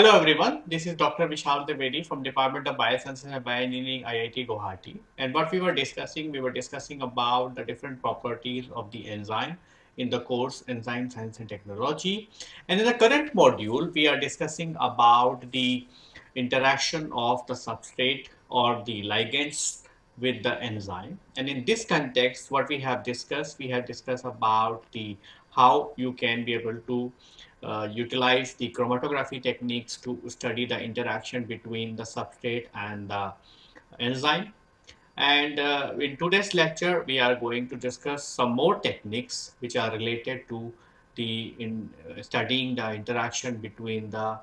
Hello everyone, this is Dr. Vishal Trivedi from Department of Biosciences and Bioengineering IIT Guwahati. And what we were discussing, we were discussing about the different properties of the enzyme in the course Enzyme Science and Technology. And in the current module, we are discussing about the interaction of the substrate or the ligands with the enzyme. And in this context, what we have discussed, we have discussed about the how you can be able to uh, utilize the chromatography techniques to study the interaction between the substrate and the enzyme. And uh, in today's lecture, we are going to discuss some more techniques which are related to the in uh, studying the interaction between the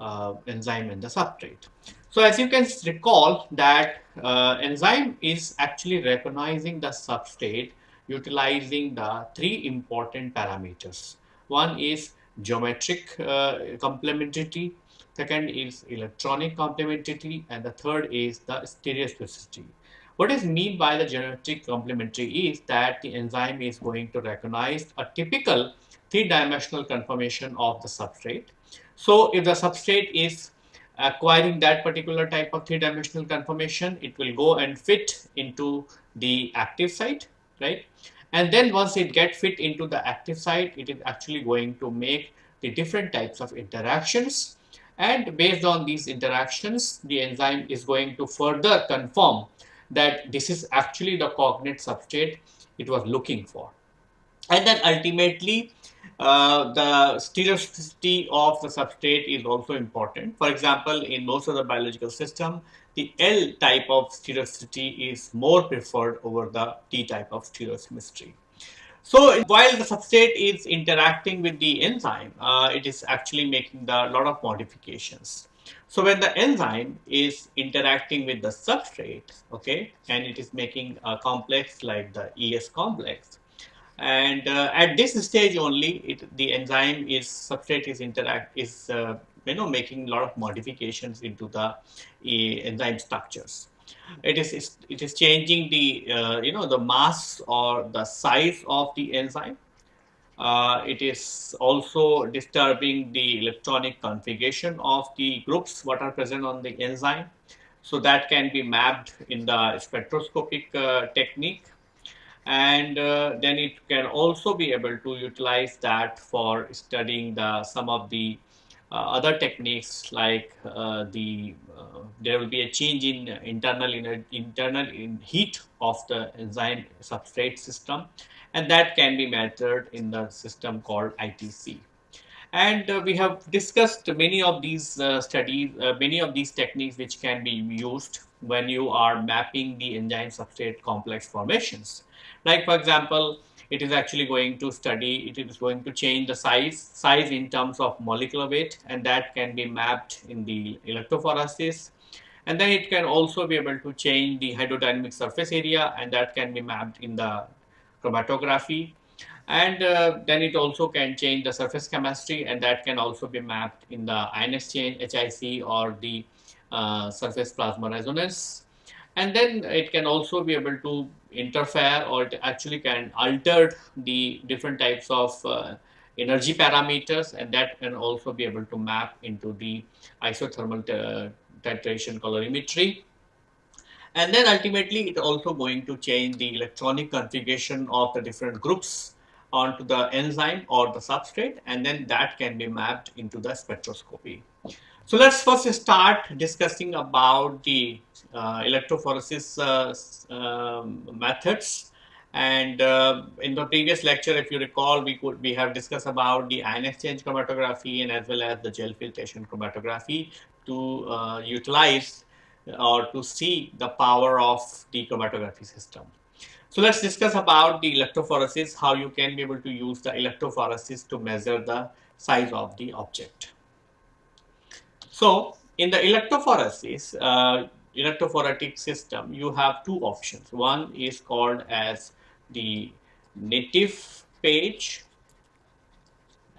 uh, enzyme and the substrate. So as you can recall that uh, enzyme is actually recognizing the substrate utilizing the three important parameters. One is geometric uh, complementarity, second is electronic complementarity, and the third is the stereospecificity. What is mean by the geometric complementarity is that the enzyme is going to recognize a typical three-dimensional conformation of the substrate. So if the substrate is acquiring that particular type of three-dimensional conformation, it will go and fit into the active site, right? And then once it get fit into the active site, it is actually going to make the different types of interactions. And based on these interactions, the enzyme is going to further confirm that this is actually the cognate substrate it was looking for. And then ultimately, uh, the stereospecificity of the substrate is also important. For example, in most of the biological system, the L type of stereospecificity is more preferred over the D type of stereochemistry. So while the substrate is interacting with the enzyme, uh, it is actually making a lot of modifications. So when the enzyme is interacting with the substrate, okay, and it is making a complex like the ES complex, and uh, at this stage only it, the enzyme is substrate is interact is uh, you know making a lot of modifications into the uh, enzyme structures. It is it is changing the uh, you know the mass or the size of the enzyme. Uh, it is also disturbing the electronic configuration of the groups what are present on the enzyme. So that can be mapped in the spectroscopic uh, technique. And uh, then it can also be able to utilize that for studying the some of the other techniques like uh, the uh, there will be a change in internal in internal in heat of the enzyme substrate system and that can be measured in the system called ITC and uh, we have discussed many of these uh, studies uh, many of these techniques which can be used when you are mapping the enzyme substrate complex formations. Like for example, it is actually going to study, it is going to change the size, size in terms of molecular weight and that can be mapped in the electrophoresis. And then it can also be able to change the hydrodynamic surface area and that can be mapped in the chromatography. And uh, then it also can change the surface chemistry and that can also be mapped in the ion exchange, HIC or the uh, surface plasmon resonance and then it can also be able to interfere or it actually can alter the different types of uh, energy parameters and that can also be able to map into the isothermal titration calorimetry and then ultimately it also going to change the electronic configuration of the different groups onto the enzyme or the substrate and then that can be mapped into the spectroscopy. So let's first start discussing about the uh, electrophoresis uh, um, methods. And uh, in the previous lecture, if you recall, we could we have discussed about the ion exchange chromatography and as well as the gel filtration chromatography to uh, utilize or to see the power of the chromatography system. So let's discuss about the electrophoresis, how you can be able to use the electrophoresis to measure the size of the object. So in the electrophoresis, uh, electrophoretic system, you have two options. One is called as the native page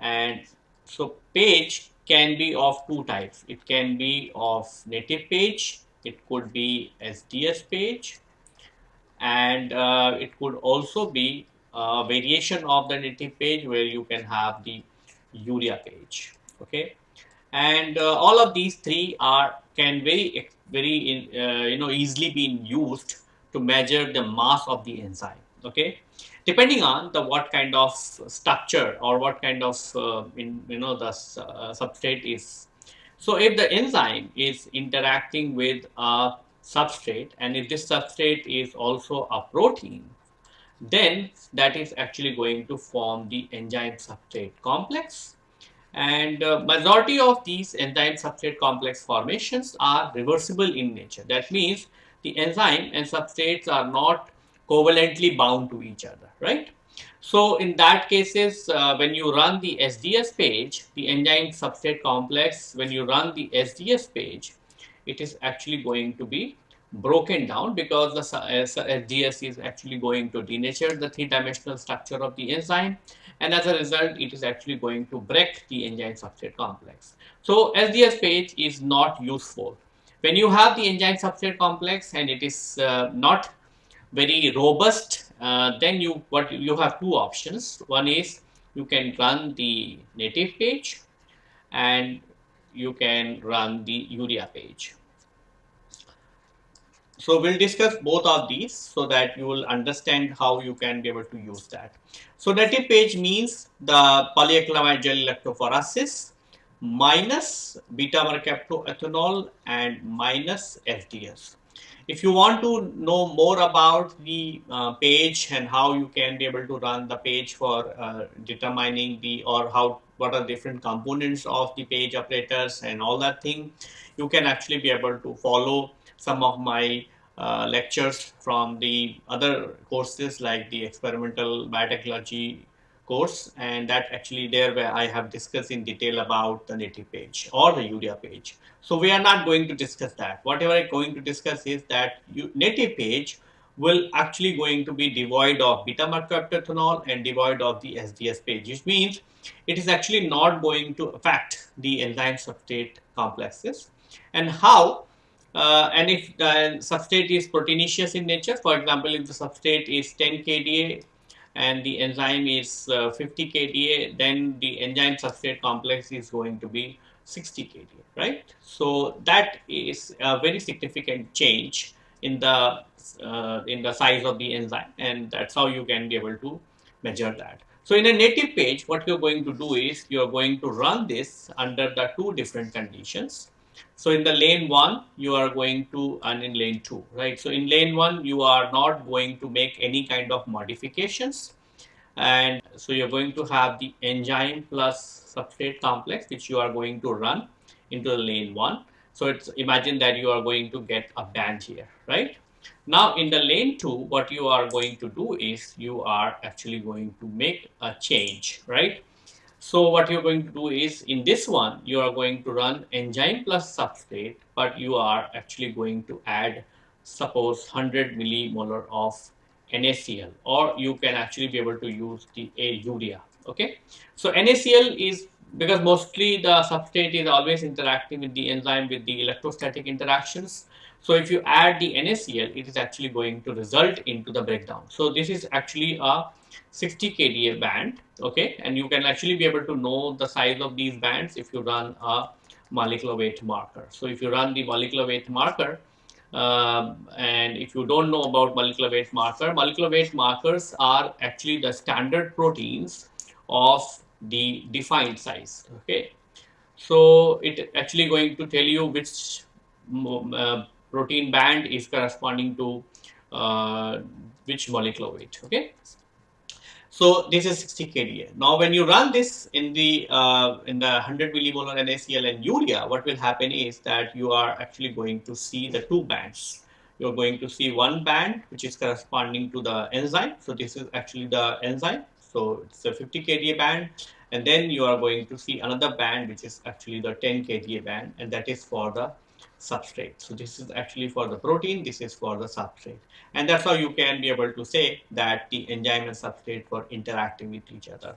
and so page can be of two types. It can be of native page, it could be SDS page and uh, it could also be a variation of the native page where you can have the urea page okay and uh, all of these three are can very very uh, you know easily be used to measure the mass of the enzyme okay? Depending on the what kind of structure or what kind of uh, in, you know the uh, substrate is. So if the enzyme is interacting with a substrate and if this substrate is also a protein then that is actually going to form the enzyme substrate complex and uh, majority of these enzyme substrate complex formations are reversible in nature. That means the enzyme and substrates are not covalently bound to each other, right? So in that cases, uh, when you run the SDS page, the enzyme substrate complex, when you run the SDS page, it is actually going to be broken down because the SDS is actually going to denature the three-dimensional structure of the enzyme and as a result it is actually going to break the enzyme substrate complex. So SDS page is not useful. When you have the enzyme substrate complex and it is uh, not very robust, uh, then you what you have two options. One is you can run the native page and you can run the urea page. So we'll discuss both of these so that you will understand how you can be able to use that. So native page means the polyacrylamide gel electrophoresis minus beta mercaptoethanol and minus SDS. If you want to know more about the uh, page and how you can be able to run the page for uh, determining the or how what are different components of the page operators and all that thing, you can actually be able to follow some of my uh, lectures from the other courses like the experimental biotechnology course and that actually there where I have discussed in detail about the native page or the urea page. So we are not going to discuss that. Whatever I'm going to discuss is that native page will actually going to be devoid of beta mercaptoethanol and devoid of the SDS page, which means it is actually not going to affect the enzyme substrate complexes. And how uh, and if the substrate is proteinaceous in nature, for example, if the substrate is 10 kDa and the enzyme is uh, 50 kDa, then the enzyme substrate complex is going to be 60 kDa, right? So that is a very significant change in the uh, in the size of the enzyme, and that's how you can be able to measure that. So in a native page, what you're going to do is you're going to run this under the two different conditions. So in the lane one, you are going to, and in lane two, right? So in lane one, you are not going to make any kind of modifications. And so you're going to have the enzyme plus substrate complex, which you are going to run into the lane one. So it's imagine that you are going to get a band here, right? Now in the lane two, what you are going to do is you are actually going to make a change, right? So what you're going to do is in this one, you are going to run enzyme plus substrate, but you are actually going to add suppose 100 millimolar of NaCl or you can actually be able to use the a urea. Okay. So NaCl is because mostly the substrate is always interacting with the enzyme with the electrostatic interactions. So if you add the NaCl, it is actually going to result into the breakdown. So this is actually a 60 kDa band, okay, and you can actually be able to know the size of these bands if you run a molecular weight marker. So if you run the molecular weight marker, um, and if you don't know about molecular weight marker, molecular weight markers are actually the standard proteins of the defined size, okay. So it actually going to tell you which uh, protein band is corresponding to uh, which molecular weight, okay. So this is 60 kDa. Now when you run this in the uh, in the 100 millimolar NaCl and urea, what will happen is that you are actually going to see the two bands. You're going to see one band which is corresponding to the enzyme. So this is actually the enzyme. So it's a 50 kDa band and then you are going to see another band which is actually the 10 kDa band and that is for the substrate. So this is actually for the protein, this is for the substrate. And that's how you can be able to say that the enzyme and substrate were interacting with each other.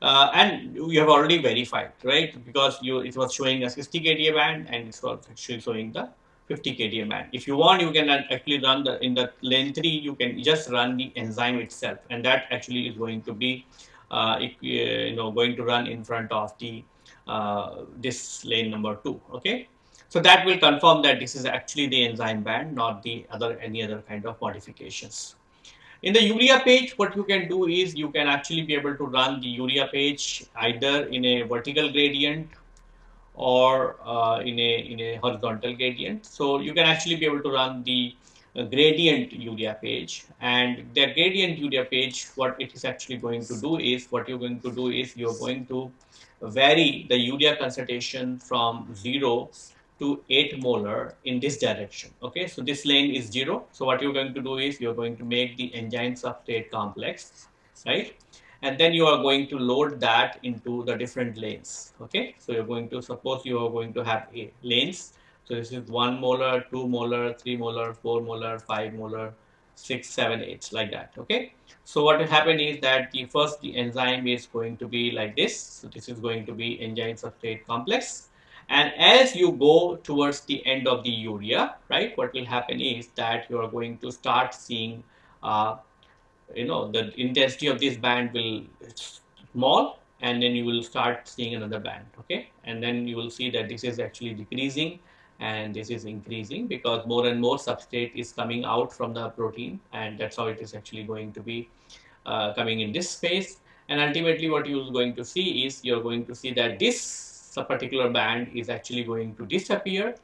Uh, and you have already verified, right? Because you it was showing a 60 kDa band and it was actually showing the 50 kDa band. If you want, you can actually run the in the lane 3, you can just run the enzyme itself and that actually is going to be uh, uh you know going to run in front of the uh, this lane number two. Okay, so that will confirm that this is actually the enzyme band, not the other any other kind of modifications. In the urea page, what you can do is you can actually be able to run the urea page either in a vertical gradient or uh, in a in a horizontal gradient. So you can actually be able to run the uh, gradient urea page and the gradient urea page what it is actually going to do is what you're going to do is you're going to vary the urea concentration from 0 to 8 molar in this direction okay so this lane is 0 so what you're going to do is you're going to make the enzyme substrate complex right and then you are going to load that into the different lanes okay so you're going to suppose you are going to have a lanes so this is 1 molar, 2 molar, 3 molar, 4 molar, 5 molar, 6, 7, 8 like that. Okay. So what will happen is that the first the enzyme is going to be like this. So this is going to be enzyme substrate complex. And as you go towards the end of the urea, right, what will happen is that you are going to start seeing, uh, you know, the intensity of this band will small and then you will start seeing another band, okay. And then you will see that this is actually decreasing and this is increasing because more and more substrate is coming out from the protein and that's how it is actually going to be uh, coming in this space and ultimately what you're going to see is you're going to see that this particular band is actually going to disappear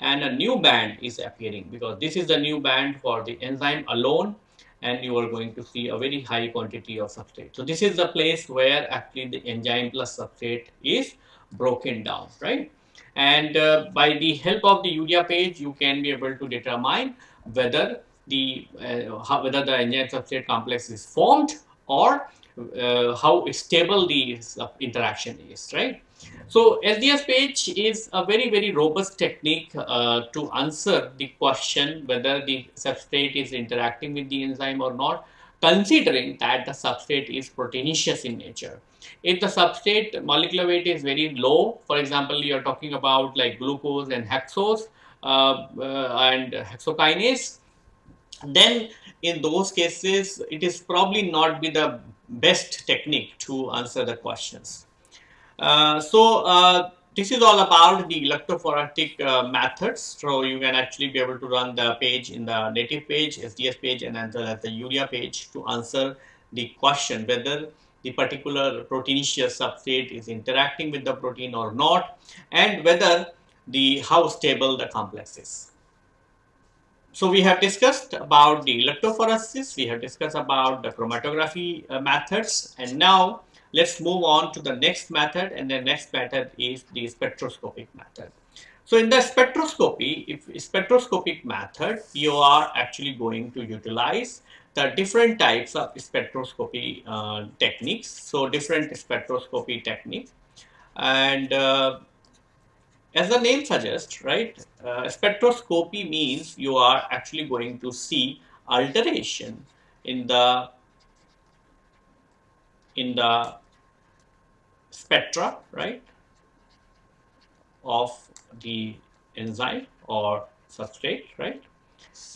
and a new band is appearing because this is the new band for the enzyme alone and you are going to see a very high quantity of substrate. So this is the place where actually the enzyme plus substrate is broken down, right? And uh, by the help of the urea page, you can be able to determine whether the uh, how, whether the enzyme substrate complex is formed or uh, how stable the interaction is, right? So SDS page is a very very robust technique uh, to answer the question whether the substrate is interacting with the enzyme or not considering that the substrate is proteinaceous in nature. If the substrate molecular weight is very low, for example, you are talking about like glucose and hexose uh, uh, and hexokinase, then in those cases, it is probably not be the best technique to answer the questions. Uh, so, uh, this is all about the electrophoretic uh, methods. So you can actually be able to run the page in the native page, SDS page, and as well as the urea page to answer the question whether the particular proteinaceous substrate is interacting with the protein or not, and whether the how stable the complex is. So we have discussed about the electrophoresis, we have discussed about the chromatography uh, methods, and now Let's move on to the next method and the next method is the spectroscopic method. So in the spectroscopy, if spectroscopic method, you are actually going to utilize the different types of spectroscopy uh, techniques. So different spectroscopy techniques and uh, as the name suggests, right, uh, spectroscopy means you are actually going to see alteration in the in the spectra, right, of the enzyme or substrate, right?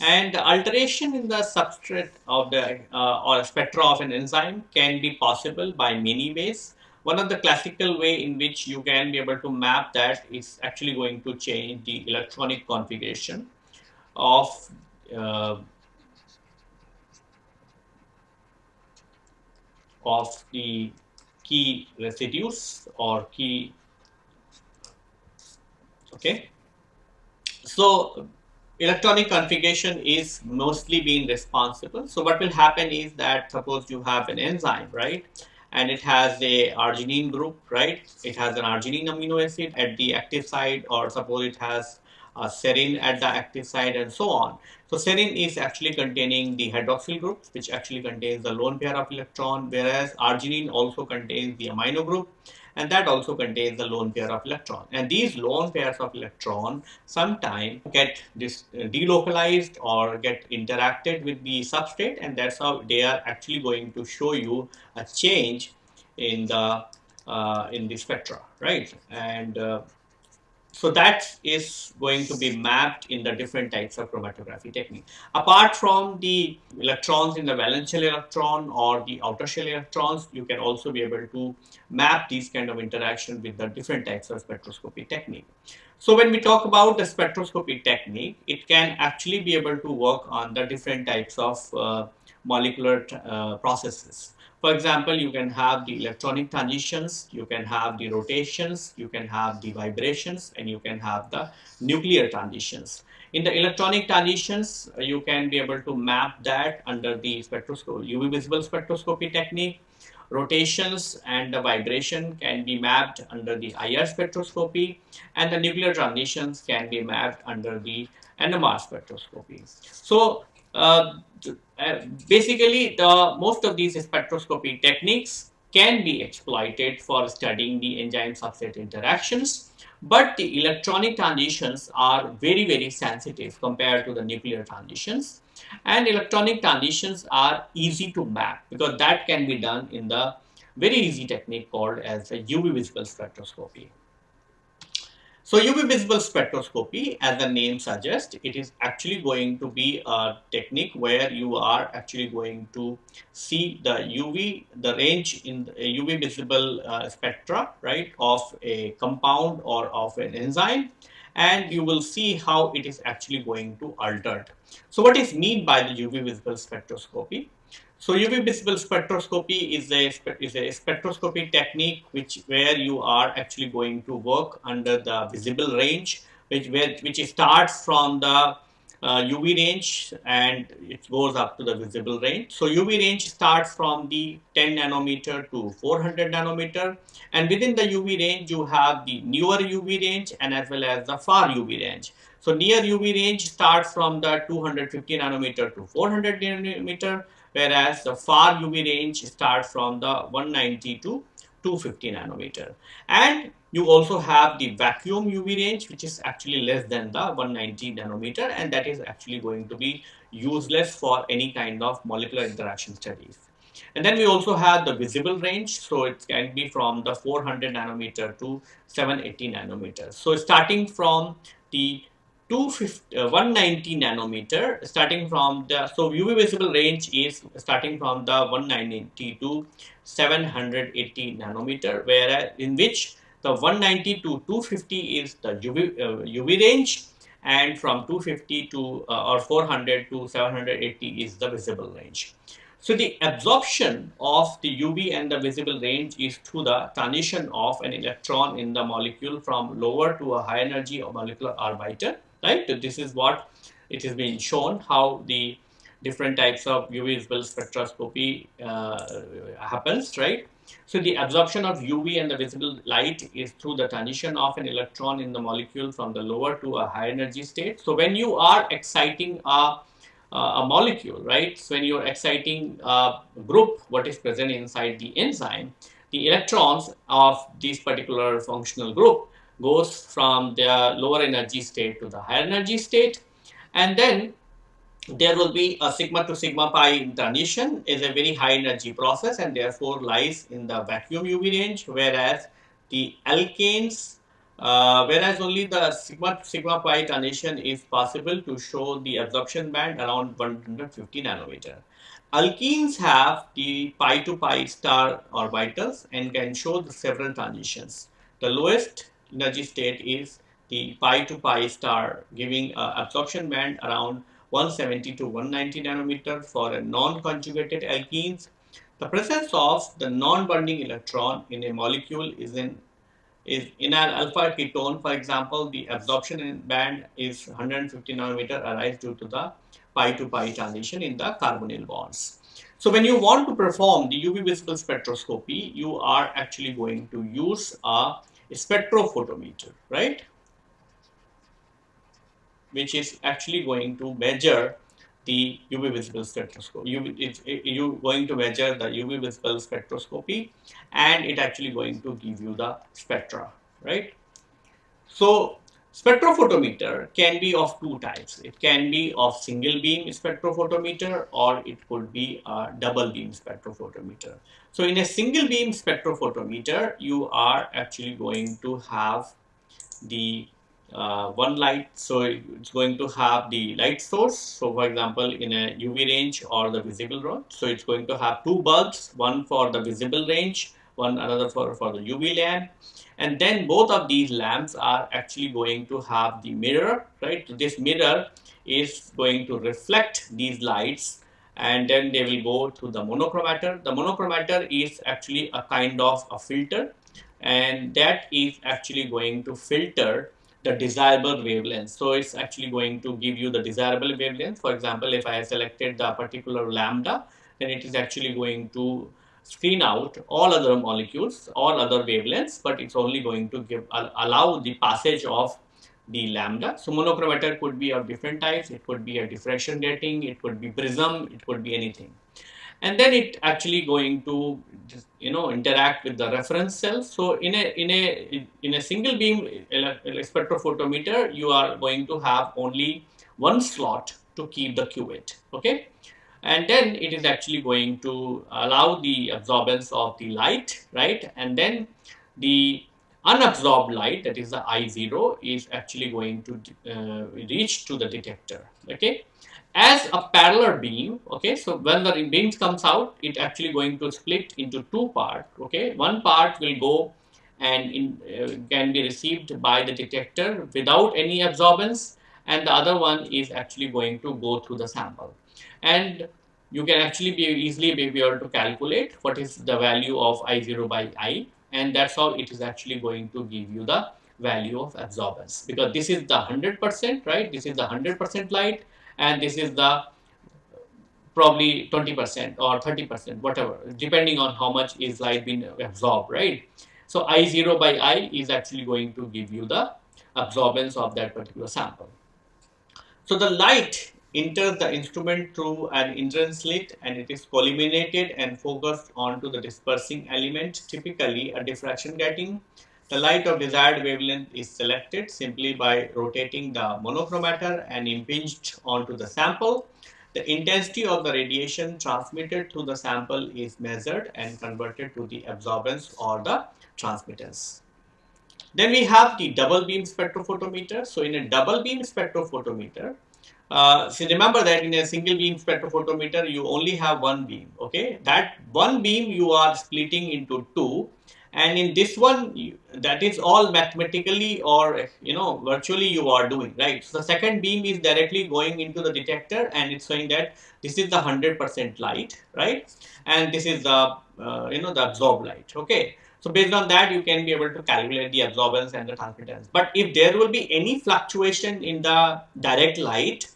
And the alteration in the substrate of the uh, or spectra of an enzyme can be possible by many ways. One of the classical way in which you can be able to map that is actually going to change the electronic configuration of uh, of the key residues or key okay? So electronic configuration is mostly being responsible. So what will happen is that suppose you have an enzyme right? And it has a arginine group right? It has an arginine amino acid at the active side or suppose it has a serine at the active side and so on so serine is actually containing the hydroxyl group, which actually contains the lone pair of electron, whereas arginine also contains the amino group, and that also contains the lone pair of electron. And these lone pairs of electron sometimes get this uh, delocalized or get interacted with the substrate, and that's how they are actually going to show you a change in the uh, in the spectra, right? And uh, so that is going to be mapped in the different types of chromatography technique. Apart from the electrons in the valence shell electron or the outer shell electrons, you can also be able to map these kind of interaction with the different types of spectroscopy technique. So when we talk about the spectroscopy technique, it can actually be able to work on the different types of uh, molecular uh, processes. For example, you can have the electronic transitions, you can have the rotations, you can have the vibrations, and you can have the nuclear transitions. In the electronic transitions, you can be able to map that under the spectroscopy, UV visible spectroscopy technique. Rotations and the vibration can be mapped under the IR spectroscopy, and the nuclear transitions can be mapped under the NMR spectroscopy. So, uh, uh, basically the most of these spectroscopy techniques can be exploited for studying the enzyme substrate interactions but the electronic transitions are very very sensitive compared to the nuclear transitions and electronic transitions are easy to map because that can be done in the very easy technique called as the UV visible spectroscopy. So UV visible spectroscopy, as the name suggests, it is actually going to be a technique where you are actually going to see the UV, the range in the UV visible uh, spectra, right, of a compound or of an enzyme, and you will see how it is actually going to alter. So what is mean by the UV visible spectroscopy? So UV visible spectroscopy is a, is a spectroscopy technique which where you are actually going to work under the visible range which, where, which starts from the uh, UV range and it goes up to the visible range. So UV range starts from the 10 nanometer to 400 nanometer and within the UV range you have the near UV range and as well as the far UV range. So near UV range starts from the 250 nanometer to 400 nanometer whereas the far UV range starts from the 190 to 250 nanometer. And you also have the vacuum UV range, which is actually less than the 190 nanometer, and that is actually going to be useless for any kind of molecular interaction studies. And then we also have the visible range, so it can be from the 400 nanometer to 780 nanometer. So starting from the 250, uh, 190 nanometer starting from the so UV visible range is starting from the 190 to 780 nanometer whereas in which the 190 to 250 is the UV, uh, UV range and from 250 to uh, or 400 to 780 is the visible range. So the absorption of the UV and the visible range is through the transition of an electron in the molecule from lower to a high energy molecular orbital right? This is what it has been shown how the different types of UV visible spectroscopy uh, happens, right? So the absorption of UV and the visible light is through the transition of an electron in the molecule from the lower to a high energy state. So when you are exciting a, a molecule, right? So when you are exciting a group, what is present inside the enzyme, the electrons of this particular functional group goes from the lower energy state to the higher energy state and then there will be a sigma to sigma pi transition is a very high energy process and therefore lies in the vacuum UV range whereas the alkanes uh, whereas only the sigma to sigma pi transition is possible to show the absorption band around 150 nanometer. Alkenes have the pi to pi star orbitals and can show the several transitions. The lowest energy state is the pi to pi star giving uh, absorption band around 170 to 190 nanometer for a non-conjugated alkenes. The presence of the non-bonding electron in a molecule is in is in an alpha ketone, for example, the absorption band is 150 nanometer arise due to the pi to pi transition in the carbonyl bonds. So when you want to perform the UV visible spectroscopy, you are actually going to use a spectrophotometer, right? Which is actually going to measure the UV visible spectroscopy. UV, it's, it, you're going to measure the UV visible spectroscopy and it actually going to give you the spectra, right? So spectrophotometer can be of two types. It can be of single beam spectrophotometer or it could be a double beam spectrophotometer. So in a single beam spectrophotometer, you are actually going to have the uh, one light so it's going to have the light source so for example in a UV range or the visible range so it's going to have two bulbs one for the visible range one another for, for the UV lamp and then both of these lamps are actually going to have the mirror right this mirror is going to reflect these lights and then they will go to the monochromator the monochromator is actually a kind of a filter and that is actually going to filter the desirable wavelength. So it's actually going to give you the desirable wavelength. For example, if I selected the particular lambda, then it is actually going to screen out all other molecules, all other wavelengths, but it's only going to give allow the passage of the lambda. So monochromator could be of different types. It could be a diffraction grating, it could be prism, it could be anything. And then it actually going to you know interact with the reference cells so in a in a in a single beam spectrophotometer you are going to have only one slot to keep the cuvette okay and then it is actually going to allow the absorbance of the light right? And then the unabsorbed light that is the I0 is actually going to uh, reach to the detector okay? As a parallel beam okay? So when the beam comes out it actually going to split into two parts okay? One part will go and in, uh, can be received by the detector without any absorbance and the other one is actually going to go through the sample and you can actually be easily be able to calculate what is the value of I0 by I and that's how it is actually going to give you the value of absorbance. Because this is the 100% right? This is the 100% light and this is the probably 20% or 30% whatever depending on how much is light being absorbed right? So i0 by i is actually going to give you the absorbance of that particular sample. So the light enters the instrument through an entrance slit and it is collimated and focused onto the dispersing element typically a diffraction grating the light of desired wavelength is selected simply by rotating the monochromator and impinged onto the sample. The intensity of the radiation transmitted through the sample is measured and converted to the absorbance or the transmittance. Then we have the double beam spectrophotometer. So in a double beam spectrophotometer, uh, so remember that in a single beam spectrophotometer, you only have one beam, okay? That one beam you are splitting into two and in this one that is all mathematically or you know virtually you are doing right? So the second beam is directly going into the detector and it's showing that this is the 100% light right? And this is the uh, you know the absorbed light okay? So based on that you can be able to calculate the absorbance and the transmittance. But if there will be any fluctuation in the direct light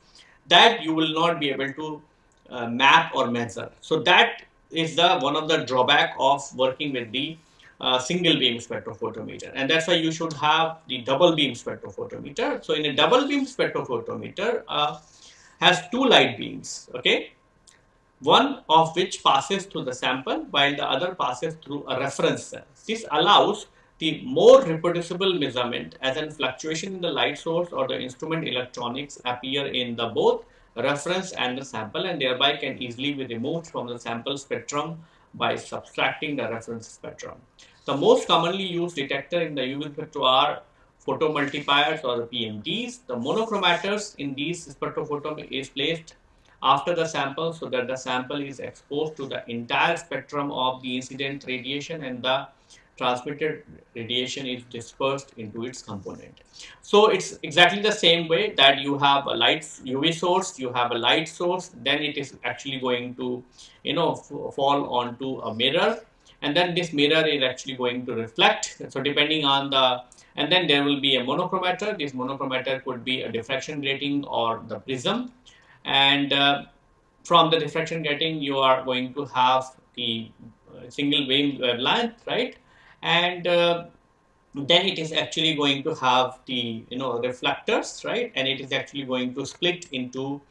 that you will not be able to uh, map or measure so that is the one of the drawback of working with the uh, single beam spectrophotometer and that's why you should have the double beam spectrophotometer. So in a double beam spectrophotometer uh, has two light beams okay one of which passes through the sample while the other passes through a reference cell. This allows the more reproducible measurement as an fluctuation in the light source or the instrument electronics appear in the both reference and the sample and thereby can easily be removed from the sample spectrum by subtracting the reference spectrum. The most commonly used detector in the UV spectrum are photomultipliers or the PMTs. The monochromators in these spectrophotom is placed after the sample so that the sample is exposed to the entire spectrum of the incident radiation and the transmitted radiation is dispersed into its component. So it's exactly the same way that you have a light UV source, you have a light source, then it is actually going to, you know, fall onto a mirror and then this mirror is actually going to reflect. So depending on the, and then there will be a monochromator. This monochromator could be a diffraction grating or the prism. And uh, from the diffraction grating, you are going to have the uh, single wavelength, right? And uh, then it is actually going to have the, you know, reflectors, right? And it is actually going to split into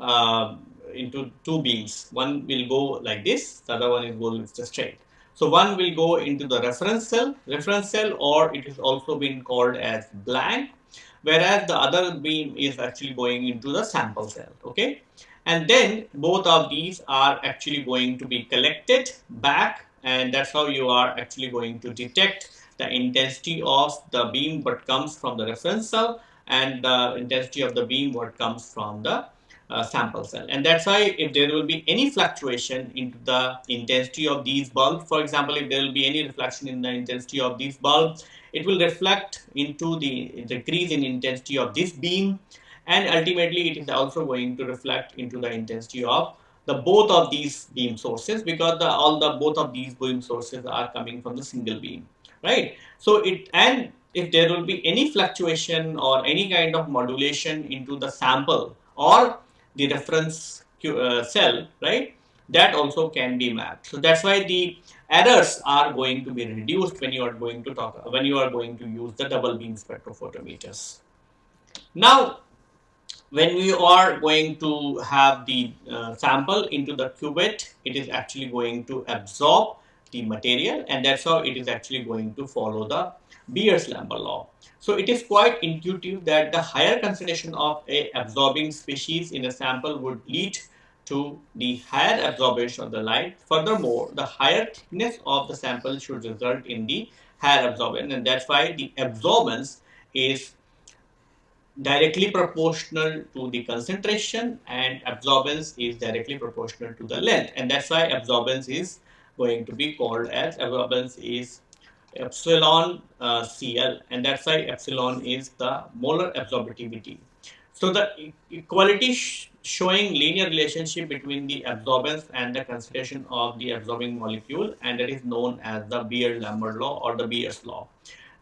uh, into two beams. One will go like this, the other one is going just straight. So one will go into the reference cell, reference cell or it is also been called as blank whereas the other beam is actually going into the sample cell okay and then both of these are actually going to be collected back and that's how you are actually going to detect the intensity of the beam what comes from the reference cell and the intensity of the beam what comes from the uh, sample cell. And that's why if there will be any fluctuation into the intensity of these bulbs for example if there will be any reflection in the intensity of these bulbs it will reflect into the decrease in intensity of this beam. And ultimately it is also going to reflect into the intensity of the both of these beam sources because the all the both of these beam sources are coming from the single beam right? So it and if there will be any fluctuation or any kind of modulation into the sample or the reference uh, cell right that also can be mapped. So that's why the errors are going to be reduced when you are going to talk when you are going to use the double beam spectrophotometers. Now when we are going to have the uh, sample into the cuvette, it is actually going to absorb the material and that's how it is actually going to follow the Beer's-Lambert law. So it is quite intuitive that the higher concentration of a absorbing species in a sample would lead to the higher absorption of the light. Furthermore, the higher thickness of the sample should result in the higher absorption and that's why the absorbance is directly proportional to the concentration and absorbance is directly proportional to the length and that's why absorbance is going to be called as absorbance is epsilon uh, CL and that's why epsilon is the molar absorptivity. So the equality sh showing linear relationship between the absorbance and the concentration of the absorbing molecule and that is known as the Beer-Lambert law or the Beer's law.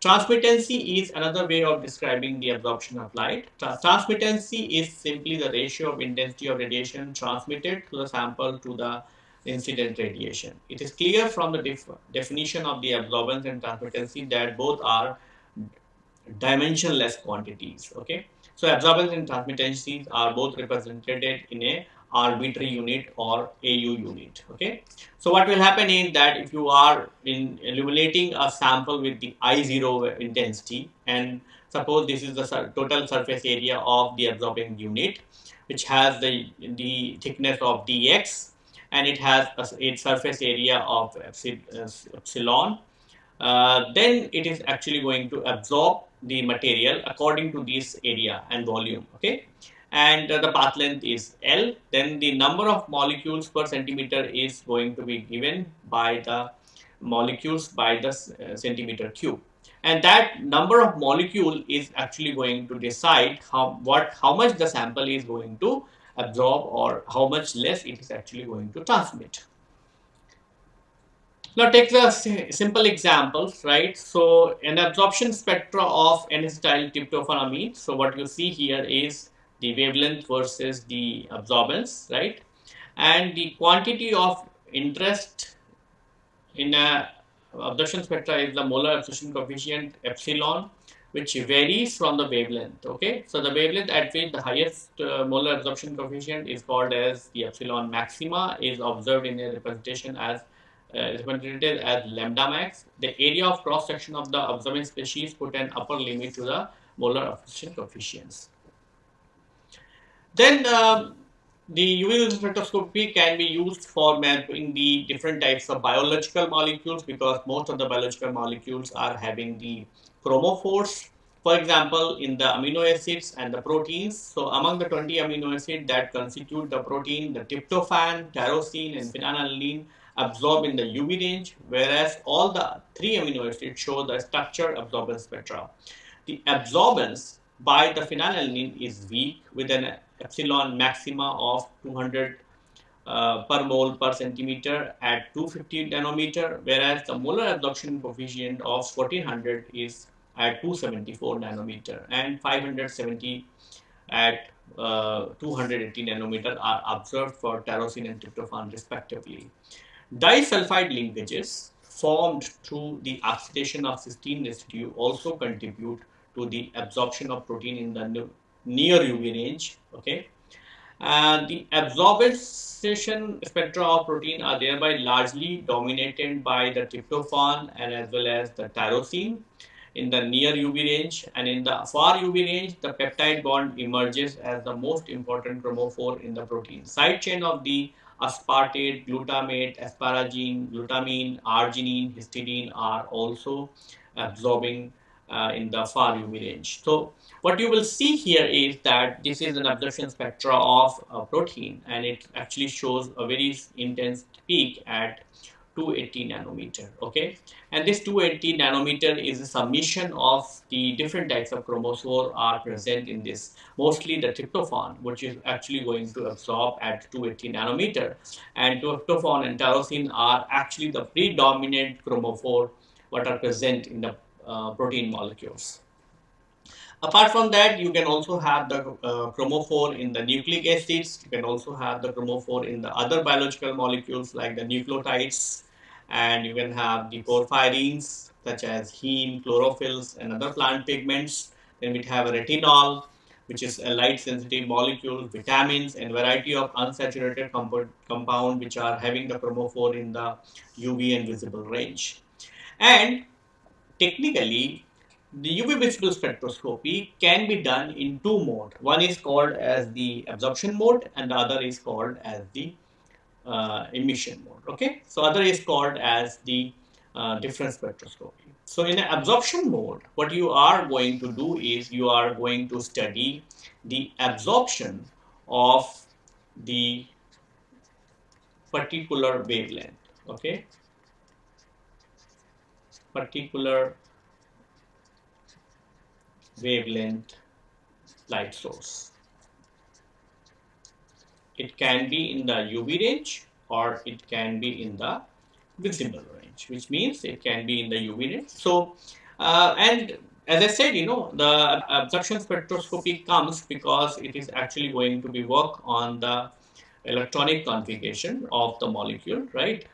Transmittancy is another way of describing the absorption of light. transmittancy is simply the ratio of intensity of radiation transmitted to the sample to the incident radiation. It is clear from the def definition of the absorbance and transmittancy that both are dimensionless quantities. Okay, so absorbance and transmittancy are both represented in a arbitrary unit or AU unit. Okay. So what will happen is that if you are in illuminating a sample with the I0 intensity and suppose this is the total surface area of the absorbing unit which has the, the thickness of dx and it has a, a surface area of epsilon, uh, then it is actually going to absorb the material according to this area and volume. Okay and the path length is L, then the number of molecules per centimeter is going to be given by the molecules by the uh, centimeter cube. And that number of molecule is actually going to decide how what how much the sample is going to absorb or how much less it is actually going to transmit. Now take the simple examples, right? So an absorption spectra of N-acetyl tryptophanamide. So what you see here is the wavelength versus the absorbance, right? And the quantity of interest in a absorption spectra is the molar absorption coefficient epsilon, which varies from the wavelength. Okay, so the wavelength at which the highest uh, molar absorption coefficient is called as the epsilon maxima is observed in a representation as uh, represented as lambda max. The area of cross section of the observing species put an upper limit to the molar absorption coefficients. Then uh, the UV spectroscopy can be used for mapping the different types of biological molecules because most of the biological molecules are having the chromophores. For example, in the amino acids and the proteins. So among the 20 amino acids that constitute the protein, the tryptophan, tyrosine and phenylalanine absorb in the UV range, whereas all the three amino acids show the structure absorbance spectra. The absorbance by the phenylalanine is weak with an epsilon maxima of 200 uh, per mole per centimeter at 250 nanometer, whereas the molar absorption coefficient of 1400 is at 274 nanometer and 570 at uh, 280 nanometer are observed for tyrosine and tryptophan respectively. Disulfide linkages formed through the oxidation of cysteine residue also contribute to the absorption of protein in the near UV range. Okay, and the absorption spectra of protein are thereby largely dominated by the tryptophan and as well as the tyrosine in the near UV range and in the far UV range the peptide bond emerges as the most important chromophore in the protein. Side chain of the aspartate, glutamate, asparagine, glutamine, arginine, histidine are also absorbing uh, in the far UV range. So what you will see here is that this is an absorption spectra of a protein and it actually shows a very intense peak at 280 nanometer okay and this 280 nanometer is a summation of the different types of chromophore are present in this mostly the tryptophan which is actually going to absorb at 280 nanometer and tryptophan and tyrosine are actually the predominant chromophore what are present in the protein molecules Apart from that, you can also have the uh, chromophore in the nucleic acids. You can also have the chromophore in the other biological molecules like the nucleotides. And you can have the porphyrins such as heme, chlorophylls and other plant pigments. Then we have a retinol which is a light sensitive molecule, vitamins and variety of unsaturated compound, compound which are having the chromophore in the UV and visible range. And technically the UV visible spectroscopy can be done in two modes. One is called as the absorption mode and the other is called as the uh, emission mode. Okay, so other is called as the uh, difference spectroscopy. So in the absorption mode, what you are going to do is you are going to study the absorption of the particular wavelength. Okay, particular wavelength light source. It can be in the UV range or it can be in the visible range, which means it can be in the UV range. So, uh, and as I said, you know, the absorption spectroscopy comes because it is actually going to be work on the electronic configuration of the molecule, right?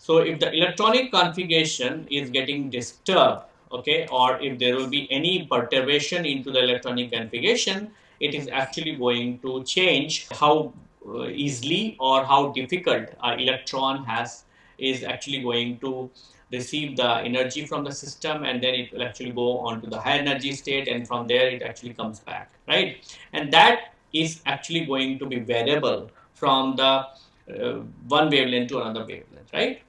So, if the electronic configuration is getting disturbed okay or if there will be any perturbation into the electronic configuration it is actually going to change how uh, easily or how difficult our electron has is actually going to receive the energy from the system and then it will actually go on to the high energy state and from there it actually comes back right? And that is actually going to be variable from the uh, one wavelength to another wavelength right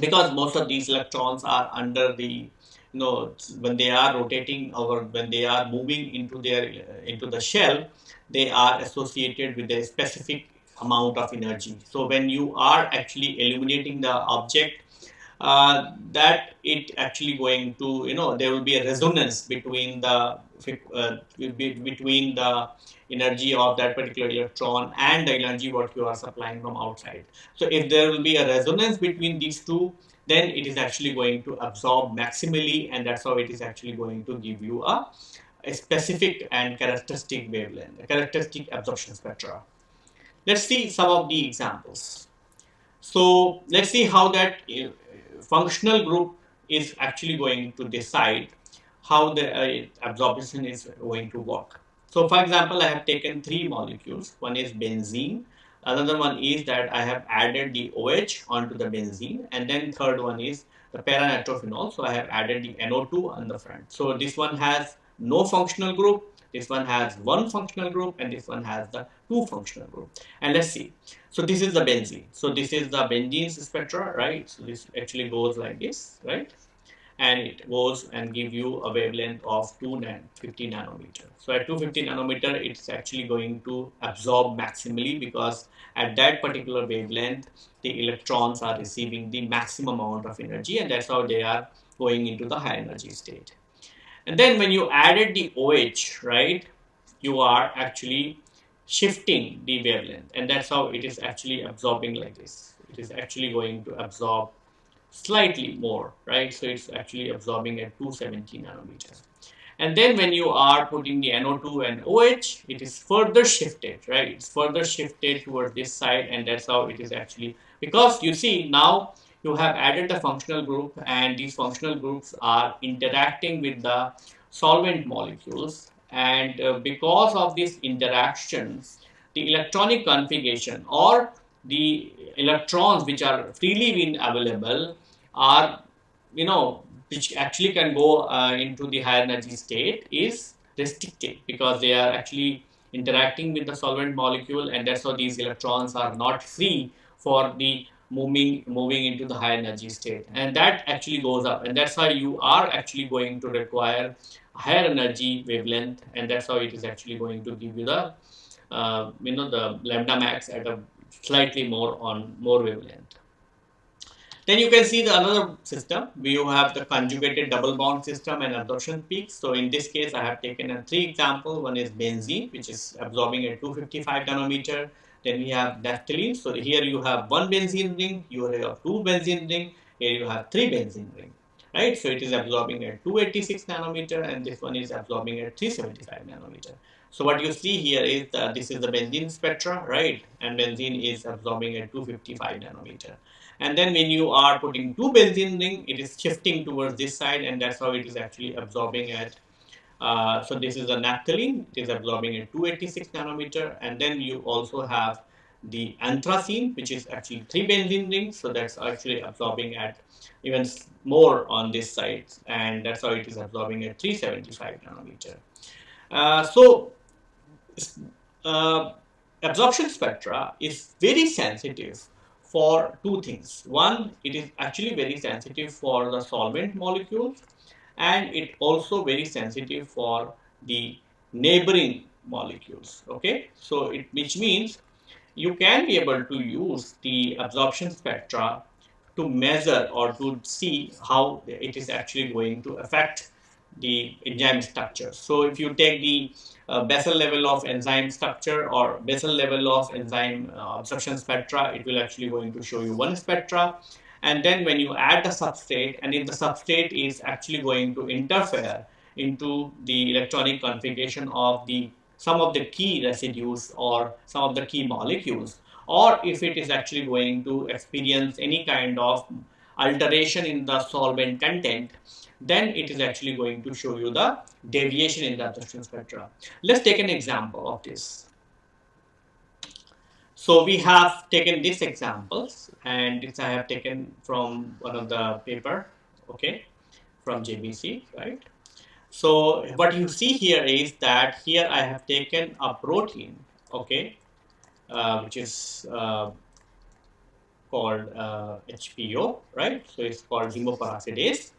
because most of these electrons are under the you know when they are rotating or when they are moving into their into the shell they are associated with a specific amount of energy. So when you are actually illuminating the object uh, that it actually going to you know there will be a resonance between the uh, between the energy of that particular electron and the energy what you are supplying from outside so if there will be a resonance between these two then it is actually going to absorb maximally and that's how it is actually going to give you a, a specific and characteristic wavelength, characteristic absorption spectra. Let's see some of the examples. So let's see how that uh, functional group is actually going to decide how the uh, absorption is going to work. So for example, I have taken three molecules. One is benzene, Another one is that I have added the OH onto the benzene and then third one is the para-nitrophenol. So I have added the NO2 on the front. So this one has no functional group, this one has one functional group and this one has the two functional group. And let's see. So this is the benzene. So this is the benzene spectra, right? So this actually goes like this, right? And it goes and give you a wavelength of 250 nanometer. So at 250 nanometer, it's actually going to absorb maximally because at that particular wavelength, the electrons are receiving the maximum amount of energy and that's how they are going into the high energy state. And then when you added the OH, right, you are actually shifting the wavelength and that's how it is actually absorbing like this. It is actually going to absorb slightly more, right? So it's actually absorbing at 270 nanometers. And then when you are putting the NO2 and OH, it is further shifted, right? It's further shifted towards this side and that's how it is actually, because you see now you have added the functional group and these functional groups are interacting with the solvent molecules and uh, because of these interactions, the electronic configuration or the electrons which are freely available are, you know, which actually can go uh, into the higher energy state is restricted because they are actually interacting with the solvent molecule and that's how these electrons are not free for the moving moving into the high energy state. And that actually goes up. And that's why you are actually going to require higher energy wavelength and that's how it is actually going to give you the uh, you know the lambda max at a slightly more on more wavelength then you can see the another system. We have the conjugated double bond system and absorption peaks. So in this case, I have taken a three example. One is benzene, which is absorbing at 255 nanometer. Then we have naphthalene. So here you have one benzene ring, you have two benzene ring, here you have three benzene ring. Right, so it is absorbing at 286 nanometer and this one is absorbing at 375 nanometer. So what you see here is that this is the benzene spectra, right? And benzene is absorbing at 255 nanometer and then when you are putting two benzene ring it is shifting towards this side and that's how it is actually absorbing at uh, so this is a naphthalene. It is absorbing at 286 nanometer. And then you also have the anthracene which is actually three benzene rings. So that's actually absorbing at even more on this side. And that's how it is absorbing at 375 nanometer. Uh, so uh, absorption spectra is very sensitive for two things. One, it is actually very sensitive for the solvent molecules and it also very sensitive for the neighboring molecules. Okay, so it which means you can be able to use the absorption spectra to measure or to see how it is actually going to affect the enzyme structure. So if you take the uh, basal level of enzyme structure or basal level of enzyme uh, absorption spectra, it will actually going to show you one spectra. And then when you add the substrate and if the substrate is actually going to interfere into the electronic configuration of the some of the key residues or some of the key molecules or if it is actually going to experience any kind of alteration in the solvent content then it is actually going to show you the deviation in the absorption spectra. Let's take an example of this. So we have taken these examples and this I have taken from one of the paper, okay, from JBC, right? So what you see here is that here I have taken a protein, okay, uh, which is uh, called uh, HPO, right? So it's called hemoperoxidase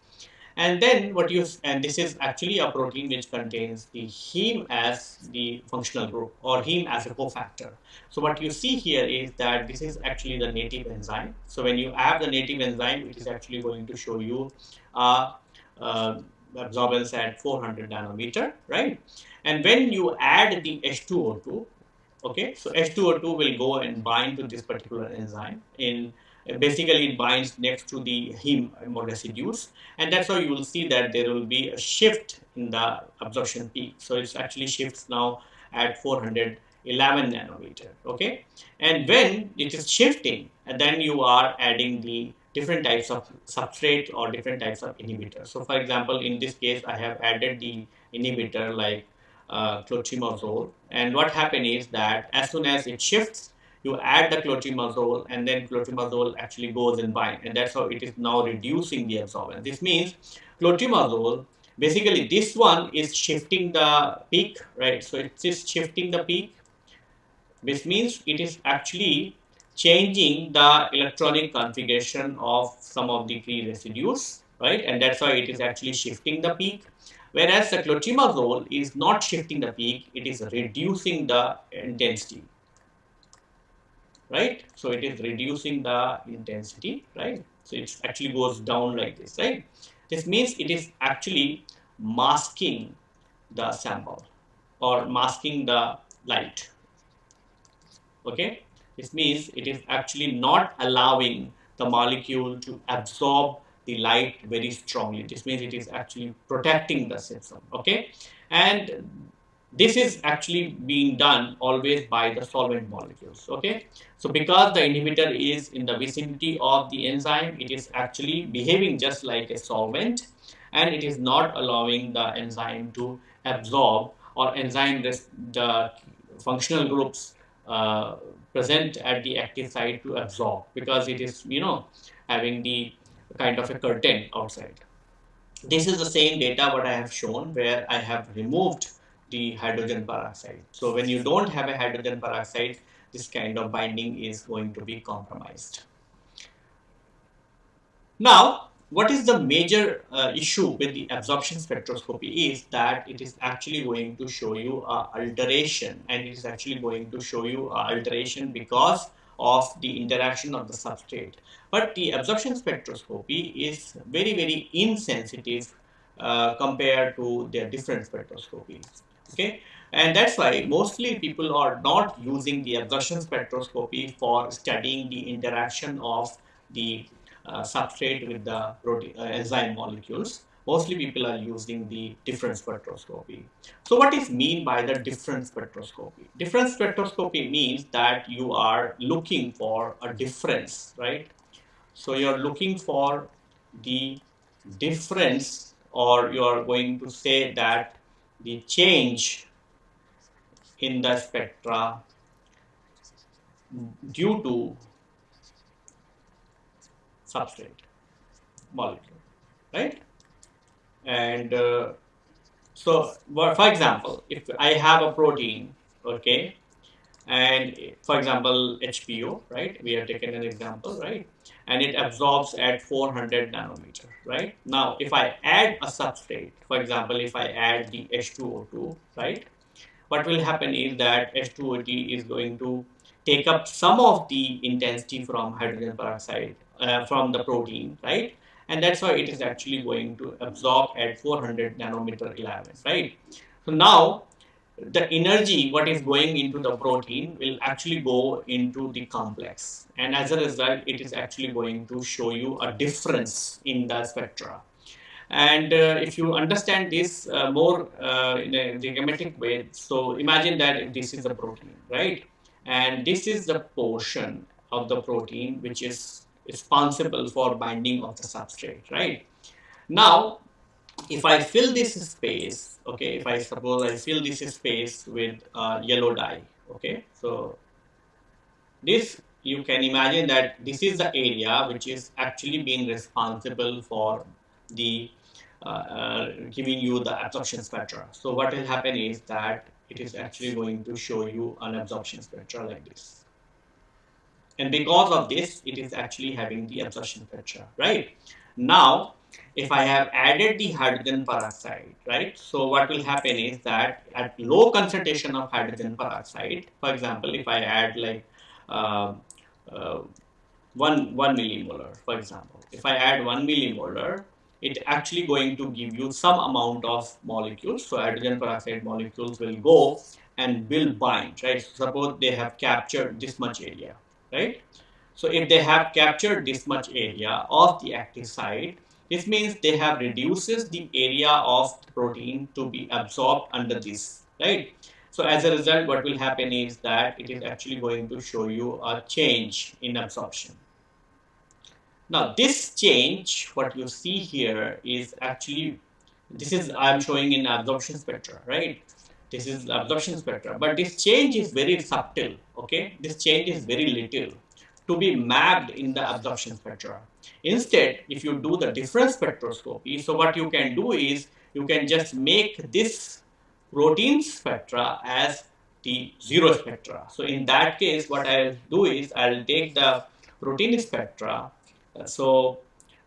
and then what you, and this is actually a protein which contains the heme as the functional group or heme as a cofactor. So what you see here is that this is actually the native enzyme. So when you add the native enzyme, it is actually going to show you uh, uh, absorbance at 400 nanometer, right? And when you add the H2O2, okay, so H2O2 will go and bind to this particular enzyme. in basically it binds next to the heme residues. And that's how you will see that there will be a shift in the absorption peak. So it actually shifts now at 411 nanometer okay? And when it is shifting and then you are adding the different types of substrate or different types of inhibitors. So for example in this case i have added the inhibitor like uh, clotrimazole and what happens is that as soon as it shifts you add the clotrimazole and then clotrimazole actually goes in bind and that's how it is now reducing the absorbance. This means clotrimazole basically this one is shifting the peak right? So it is shifting the peak which means it is actually changing the electronic configuration of some of the free residues right? And that's why it is actually shifting the peak whereas the clotrimazole is not shifting the peak it is reducing the intensity right? So it is reducing the intensity, right? So it actually goes down like this, right? This means it is actually masking the sample or masking the light, okay? This means it is actually not allowing the molecule to absorb the light very strongly. This means it is actually protecting the system, okay? And this is actually being done always by the solvent molecules okay so because the inhibitor is in the vicinity of the enzyme it is actually behaving just like a solvent and it is not allowing the enzyme to absorb or enzyme the functional groups uh, present at the active site to absorb because it is you know having the kind of a curtain outside this is the same data what I have shown where I have removed the hydrogen peroxide. So when you don't have a hydrogen peroxide, this kind of binding is going to be compromised. Now, what is the major uh, issue with the absorption spectroscopy is that it is actually going to show you a alteration and it is actually going to show you a alteration because of the interaction of the substrate. But the absorption spectroscopy is very, very insensitive uh, compared to their different spectroscopies. Okay, and that's why mostly people are not using the absorption spectroscopy for studying the interaction of the uh, substrate with the protein, uh, enzyme molecules. Mostly people are using the difference spectroscopy. So what is mean by the difference spectroscopy? Difference spectroscopy means that you are looking for a difference, right? So you are looking for the difference or you are going to say that the change in the spectra due to substrate molecule, right? And uh, so, for example, if I have a protein, okay, and for example, HPO, right? We have taken an example, right? And it absorbs at 400 nanometer, right? Now, if I add a substrate, for example, if I add the H2O2, right? What will happen is that H2O2 is going to take up some of the intensity from hydrogen peroxide uh, from the protein, right? And that's why it is actually going to absorb at 400 nanometer 11, right? So now the energy what is going into the protein will actually go into the complex. And as a result it is actually going to show you a difference in the spectra. And uh, if you understand this uh, more uh, in a geometric way so imagine that this is the protein right? And this is the portion of the protein which is responsible for binding of the substrate, right? Now, if I fill this space, okay, if I suppose I fill this space with uh, yellow dye, okay, so this you can imagine that this is the area which is actually being responsible for the uh, uh, giving you the absorption spectra. So what will happen is that it is actually going to show you an absorption spectra like this. And because of this, it is actually having the absorption spectra, right? Now, if I have added the hydrogen peroxide, right? So what will happen is that at low concentration of hydrogen peroxide, for example, if I add like uh, uh, one, one millimolar, for example, if I add one millimolar, it actually going to give you some amount of molecules. So hydrogen peroxide molecules will go and will bind, right? So suppose they have captured this much area right? So if they have captured this much area of the active site, this means they have reduces the area of the protein to be absorbed under this, right? So as a result, what will happen is that it is actually going to show you a change in absorption. Now this change, what you see here is actually, this is I'm showing in absorption spectra, right? This is absorption spectra, but this change is very subtle, okay? This change is very little to be mapped in the absorption spectra. Instead, if you do the difference spectroscopy, so what you can do is you can just make this protein spectra as the zero spectra. So in that case, what I'll do is I'll take the protein spectra. So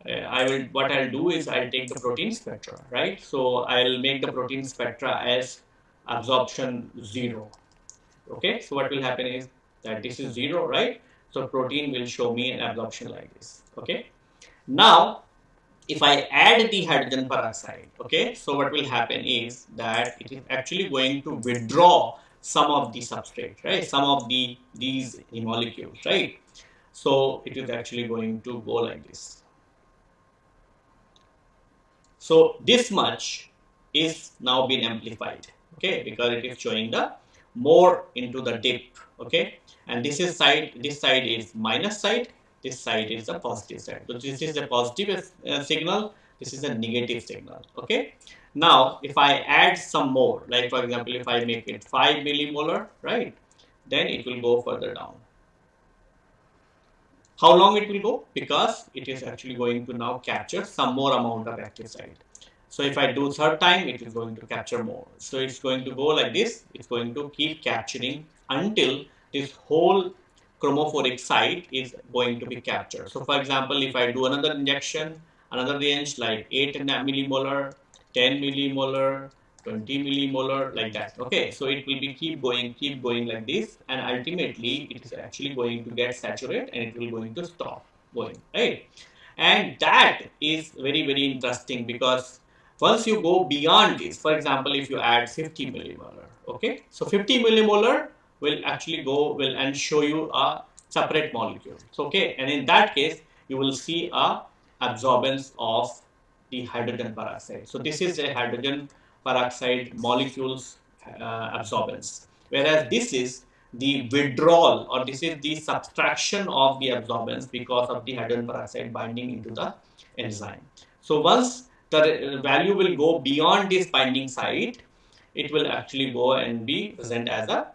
uh, I will what I'll do is I'll take the protein spectra, right? So I'll make the protein spectra as absorption zero. Okay, so what will happen is that this is zero, right? So protein will show me an absorption like this. Okay. Now, if I add the hydrogen peroxide, okay, so what will happen is that it is actually going to withdraw some of the substrate, right? Some of the these molecules, right? So it is actually going to go like this. So this much is now been amplified, okay, because it is showing the more into the dip, okay? And this is side this side is minus side this side is the positive side. so this is a positive uh, signal. this is a negative signal. okay? Now if i add some more like for example if i make it 5 millimolar right then it will go further down. How long it will go? Because it is actually going to now capture some more amount of active site So if I do third time, it is going to capture more. So it's going to go like this. It's going to keep capturing until this whole chromophoric site is going to be captured. So for example, if I do another injection, another range like 8 millimolar, 10 millimolar, 20 millimolar like that. Okay so it will be keep going keep going like this and ultimately it is actually going to get saturated and it will going to stop going right? And that is very very interesting because once you go beyond this for example if you add 50 millimolar okay? So 50 millimolar will actually go will and show you a separate molecule so, okay? And in that case you will see a absorbance of the hydrogen peroxide. So this is a hydrogen peroxide molecules uh, absorbance. Whereas this is the withdrawal or this is the subtraction of the absorbance because of the hydrogen peroxide binding into the enzyme. So once the value will go beyond this binding site it will actually go and be present as a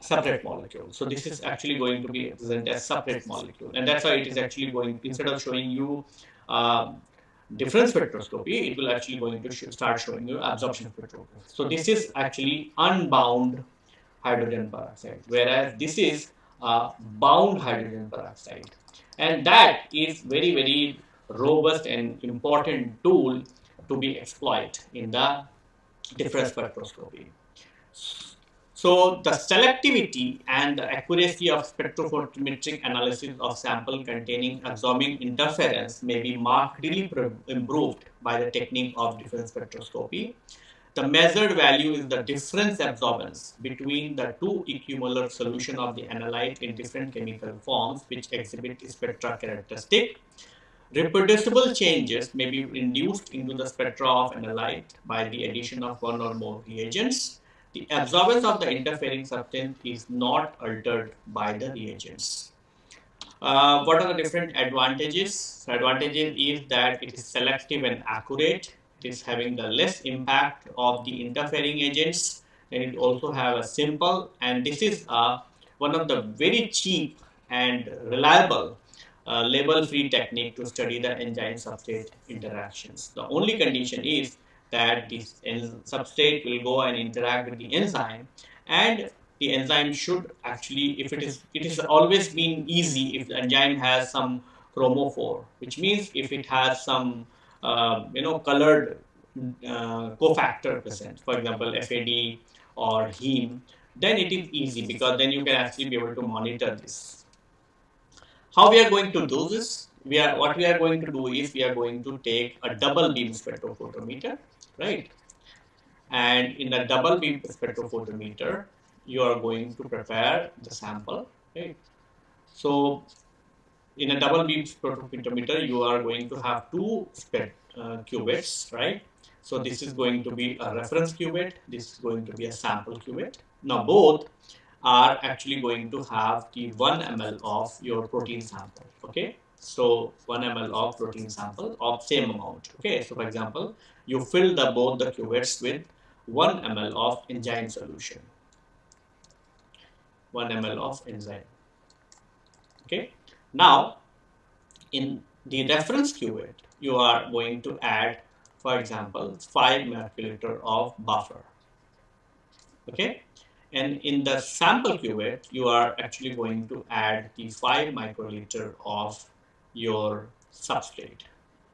separate molecule. So this is actually going to be present as separate molecule. And that's why it is actually going, instead of showing you uh, difference spectroscopy, it will actually going to sh start showing you absorption spectroscopy. So this is actually unbound hydrogen peroxide, whereas this is a bound hydrogen peroxide. And that is very, very robust and important tool to be exploited in the difference spectroscopy. So the selectivity and the accuracy of spectrophotometric analysis of sample containing absorbing interference may be markedly improved by the technique of difference spectroscopy. The measured value is the difference absorbance between the two equimolar solution of the analyte in different chemical forms which exhibit spectra characteristic. Reproducible changes may be induced into the spectra of analyte by the addition of one or more reagents the absorbance of the interfering substance is not altered by the reagents. Uh, what are the different advantages? The advantages is that it is selective and accurate. It is having the less impact of the interfering agents and it also have a simple and this is uh, one of the very cheap and reliable uh, label-free technique to study the enzyme substrate interactions. The only condition is that this substrate will go and interact with the enzyme and the enzyme should actually if it is it is always been easy if the enzyme has some chromophore which means if it has some uh, you know colored uh, cofactor present for example FAD or heme then it is easy because then you can actually be able to monitor this how we are going to do this we are what we are going to do is we are going to take a double beam spectrophotometer right? And in the double beam spectrophotometer, you are going to prepare the sample, right? So in a double beam spectrophotometer, you are going to have two spec uh, cuvettes, right? So this is going to be a reference cuvette, this is going to be a sample cuvette. Now both are actually going to have the 1 ml of your protein sample, okay? So 1 ml of protein sample of same amount. Okay, so for example, you fill the both the cuvettes with 1 ml of enzyme solution. 1 ml of enzyme. Okay, now in the reference cuvette, you are going to add, for example, 5 microliter of buffer. Okay, and in the sample cuvette, you are actually going to add the 5 microliter of your substrate.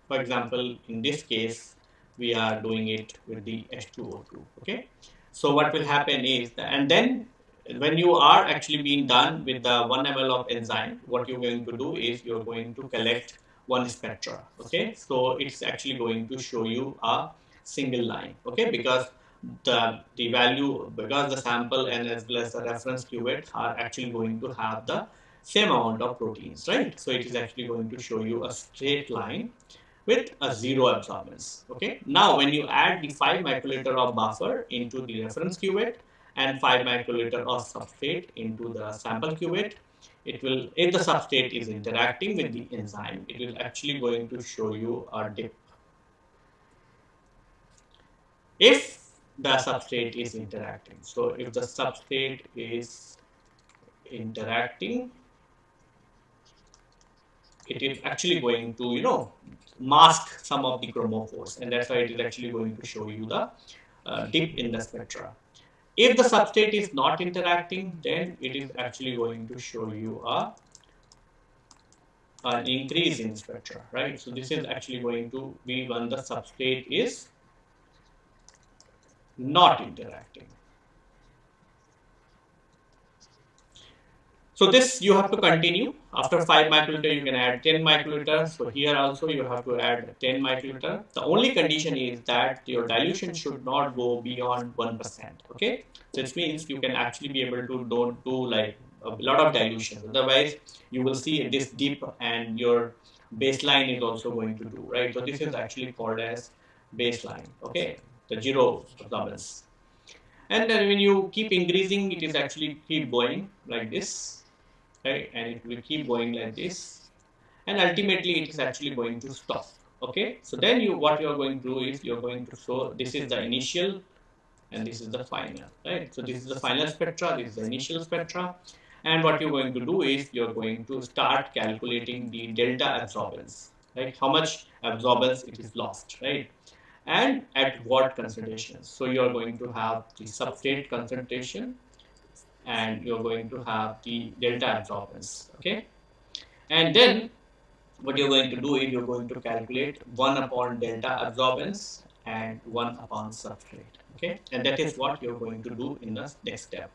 For example, in this case, we are doing it with the H2O2. Okay. So what will happen is, that, and then when you are actually being done with the 1 ml of enzyme, what you're going to do is you're going to collect one spectra. Okay. So it's actually going to show you a single line. Okay. Because the, the value, because the sample and as well as the reference cuvette are actually going to have the same amount of proteins, right? So it is actually going to show you a straight line with a zero absorbance. Okay. Now, when you add the 5 microliter of buffer into the reference cuvette and 5 microliter of substrate into the sample cuvette, it will, if the substrate is interacting with the enzyme, it will actually going to show you a dip. If the substrate is interacting. So if the substrate is interacting it is actually going to, you know, mask some of the chromophores and that's why it is actually going to show you the uh, dip in the spectra. If the substrate is not interacting, then it is actually going to show you a an increase in spectra, right? So this is actually going to be when the substrate is not interacting. So this you have to continue. After 5 microliter, you can add 10 microliter. So here also you have to add 10 microliter. The only condition is that your dilution should not go beyond 1%. Okay. So this means you can actually be able to don't do like a lot of dilution. Otherwise, you will see this dip and your baseline is also going to do, right? So this is actually called as baseline. Okay. The zero absorbance. And then when you keep increasing, it is actually keep going like this right? And it will keep going like this. And ultimately it is actually going to stop okay? So then you what you are going to do is you are going to show this is the initial and this is the final right? So this is the final spectra this is the initial spectra. And what you're going to do is you're going to start calculating the delta absorbance right? How much absorbance it is lost right and at what concentrations so you're going to have the substrate concentration and you're going to have the delta absorbance okay? And then what you're going to do is you're going to calculate 1 upon delta absorbance and 1 upon substrate okay? And that is what you're going to do in the next step.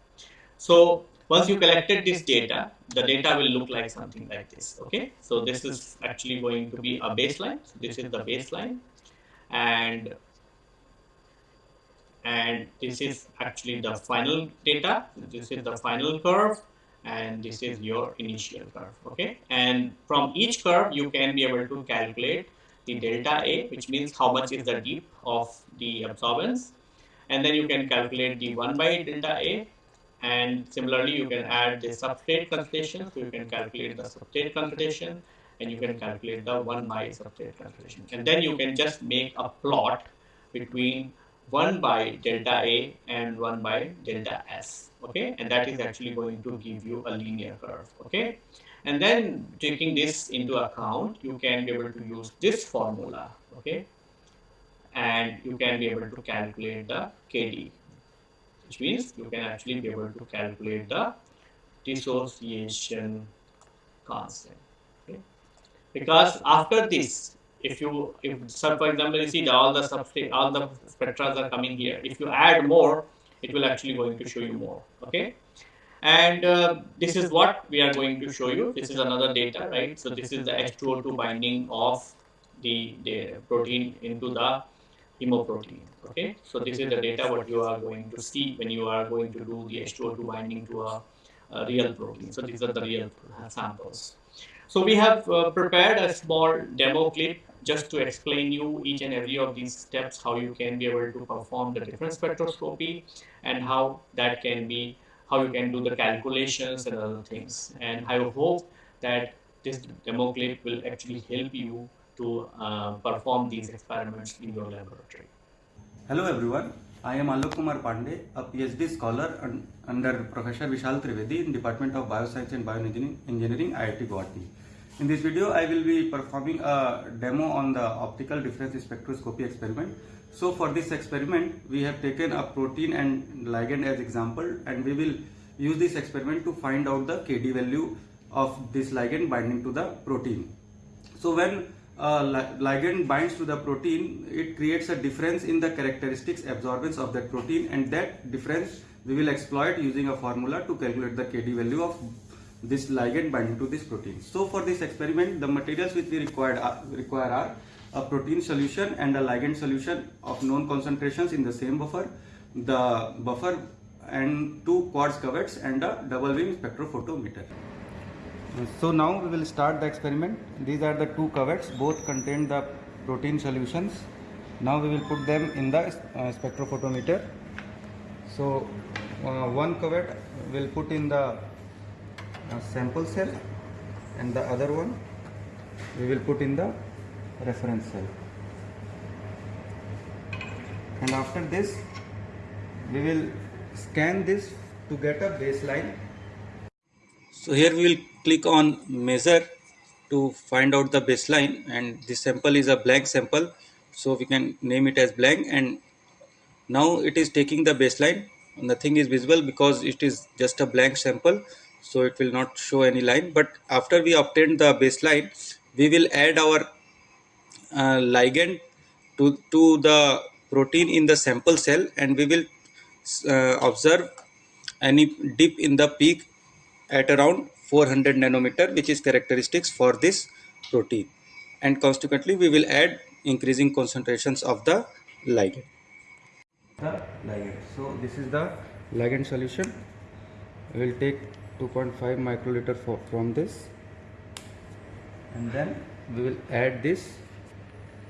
So once you collected this data the data will look like something like this okay? So this is actually going to be a baseline. So this is the baseline and and this is actually the final data. This is the final curve and this is your initial curve okay? And from each curve you can be able to calculate the delta a which means how much is the dip of the absorbance. And then you can calculate the 1 by delta a and similarly you can add the substrate concentration so you can calculate the substrate concentration and you can calculate the 1 by substrate concentration and then you can just make a plot between 1 by delta A and 1 by delta S okay? And that is actually going to give you a linear curve okay? And then taking this into account you can be able to use this formula okay? And you can be able to calculate the KD which means you can actually be able to calculate the dissociation constant because after this if you if so for example you see all the substrate all the spectra are coming here. If you add more it will actually going to show you more. Okay? And uh, this is what we are going to show you. This is another data right? So this is the H2O2 binding of the, the protein into the hemoprotein. Okay? So this is the data what you are going to see when you are going to do the H2O2 binding to a, a real protein. So these are the real samples so we have uh, prepared a small demo clip just to explain you each and every of these steps, how you can be able to perform the different spectroscopy and how that can be, how you can do the calculations and other things. And I hope that this demo clip will actually help you to uh, perform these experiments in your laboratory. Hello everyone, I am Alok Kumar Pandey, a PhD scholar under Professor Vishal Trivedi in Department of Bioscience and Bioengineering, IIT Guwahati. In this video, I will be performing a demo on the optical difference spectroscopy experiment. So for this experiment, we have taken a protein and ligand as example and we will use this experiment to find out the KD value of this ligand binding to the protein. So when ligand binds to the protein, it creates a difference in the characteristics absorbance of that protein and that difference we will exploit using a formula to calculate the KD value of this ligand binding to this protein. So for this experiment, the materials which we required are, require are a protein solution and a ligand solution of known concentrations in the same buffer, the buffer and two quartz cuvettes and a double beam spectrophotometer. So now we will start the experiment. These are the two cuvettes, both contain the protein solutions. Now we will put them in the uh, spectrophotometer. So uh, one cuvette will put in the sample cell and the other one we will put in the reference cell. And after this we will scan this to get a baseline. So here we will click on measure to find out the baseline and this sample is a blank sample. So we can name it as blank and now it is taking the baseline nothing is visible because it is just a blank sample so it will not show any line. But after we obtain the baseline we will add our uh, ligand to, to the protein in the sample cell and we will uh, observe any dip in the peak at around 400 nanometer which is characteristics for this protein. And consequently we will add increasing concentrations of the ligand. The ligand. So this is the ligand solution. We will take 2.5 microliter for, from this and then we will add this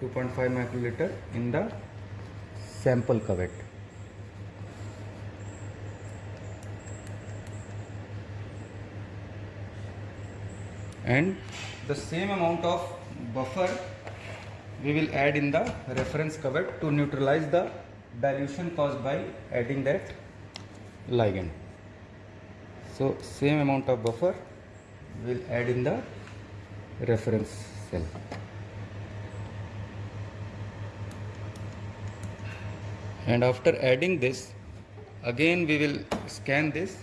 2.5 microliter in the sample cuvette and the same amount of buffer we will add in the reference cuvette to neutralize the dilution caused by adding that ligand. So same amount of buffer will add in the reference cell. And after adding this again we will scan this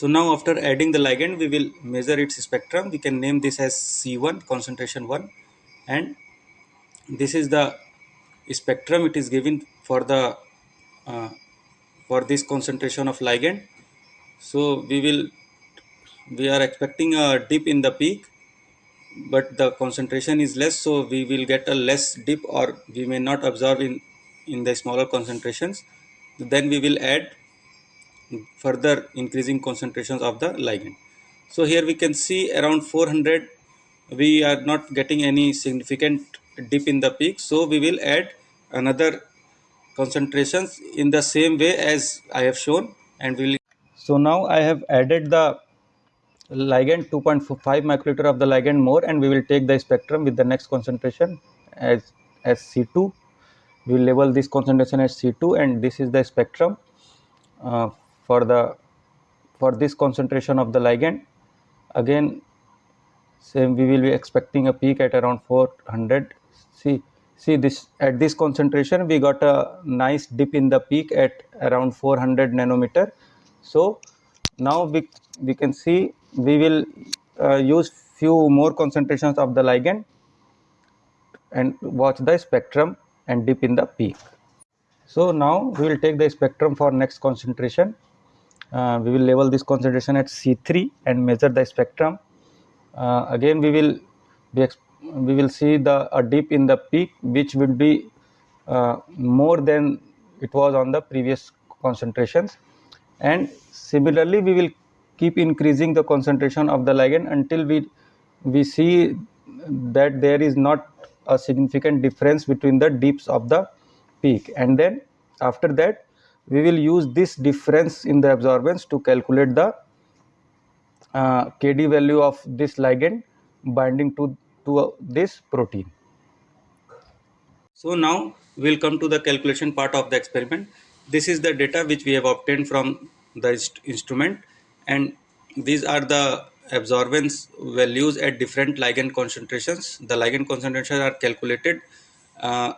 so now after adding the ligand, we will measure its spectrum. We can name this as C1, concentration 1. And this is the spectrum it is given for the uh, for this concentration of ligand. So we will we are expecting a dip in the peak but the concentration is less so we will get a less dip or we may not observe in in the smaller concentrations then we will add further increasing concentrations of the ligand. So here we can see around 400 we are not getting any significant dip in the peak so we will add another concentrations in the same way as I have shown and we will so now I have added the ligand 2.5 microliter of the ligand more and we will take the spectrum with the next concentration as as C2 we will label this concentration as C2 and this is the spectrum uh, for the for this concentration of the ligand. Again same we will be expecting a peak at around 400 see see this at this concentration we got a nice dip in the peak at around 400 nanometer so now we we can see we will uh, use few more concentrations of the ligand and watch the spectrum and dip in the peak. So now we will take the spectrum for next concentration. Uh, we will label this concentration at C3 and measure the spectrum. Uh, again we will be we will see the a dip in the peak which will be uh, more than it was on the previous concentrations and similarly we will keep increasing the concentration of the ligand until we we see that there is not a significant difference between the dips of the peak. And then after that we will use this difference in the absorbance to calculate the uh, kd value of this ligand binding to to uh, this protein. So now we will come to the calculation part of the experiment this is the data which we have obtained from the inst instrument. And these are the absorbance values at different ligand concentrations. The ligand concentrations are calculated uh,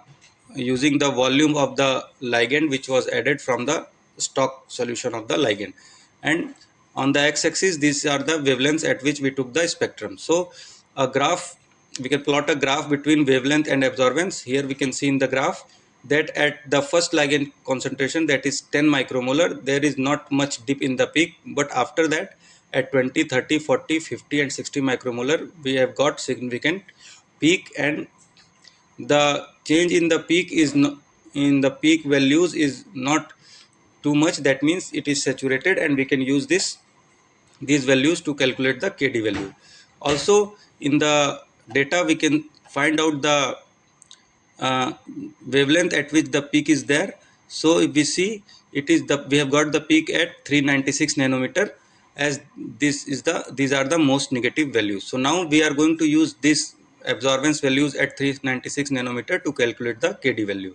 using the volume of the ligand which was added from the stock solution of the ligand. And on the x-axis these are the wavelengths at which we took the spectrum. So a graph we can plot a graph between wavelength and absorbance. Here we can see in the graph that at the first ligand concentration that is 10 micromolar there is not much dip in the peak. But after that at 20 30 40 50 and 60 micromolar we have got significant peak. And the change in the peak is in the peak values is not too much. That means it is saturated and we can use this these values to calculate the kd value. Also in the data we can find out the uh, wavelength at which the peak is there so if we see it is the we have got the peak at 396 nanometer as this is the these are the most negative values so now we are going to use this absorbance values at 396 nanometer to calculate the KD value.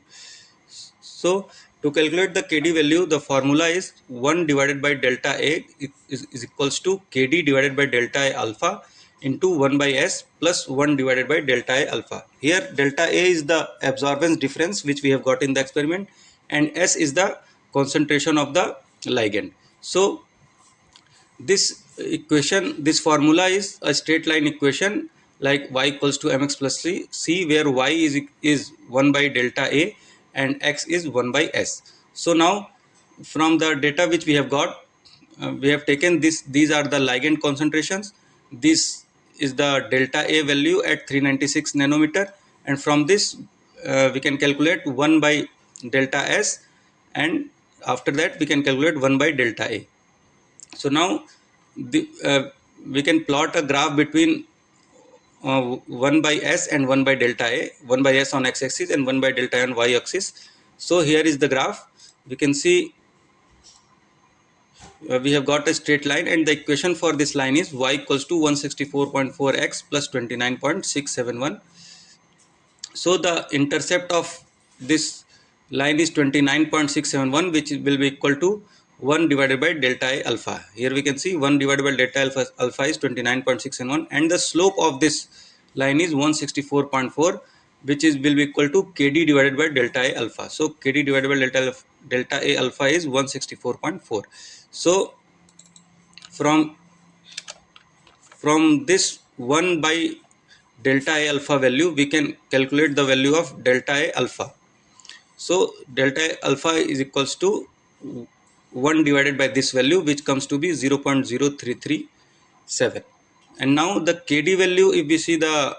So to calculate the KD value, the formula is 1 divided by delta A is, is equals to KD divided by delta A alpha into 1 by S plus 1 divided by delta A alpha. Here delta A is the absorbance difference which we have got in the experiment and S is the concentration of the ligand. So this equation, this formula is a straight line equation like y equals to mx plus c, c where y is, is 1 by delta A and x is 1 by S. So now from the data which we have got, uh, we have taken this, these are the ligand concentrations. This is the delta A value at 396 nanometer and from this uh, we can calculate 1 by delta S and after that we can calculate 1 by delta A. So now the, uh, we can plot a graph between uh, 1 by S and 1 by delta A, 1 by S on x-axis and 1 by delta A on y-axis. So here is the graph. We can see uh, we have got a straight line and the equation for this line is y equals to 164.4x plus 29.671 so the intercept of this line is 29.671 which will be equal to 1 divided by delta a alpha. Here we can see 1 divided by delta alpha, alpha is 29.671 and the slope of this line is 164.4 which is will be equal to kd divided by delta a alpha. So kd divided by delta delta a alpha is 164.4 so from from this 1 by delta alpha value we can calculate the value of delta alpha. So delta alpha is equals to 1 divided by this value which comes to be 0.0337 and now the kd value if we see the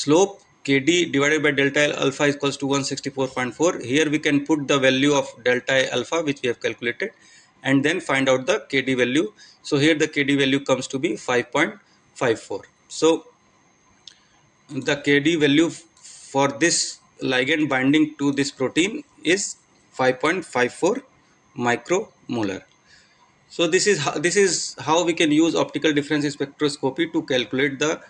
slope kd divided by delta alpha is equals to 164.4 here we can put the value of delta alpha which we have calculated and then find out the kd value. So here the kd value comes to be 5.54 so the kd value for this ligand binding to this protein is 5.54 micromolar. So this is how, this is how we can use optical difference spectroscopy to calculate the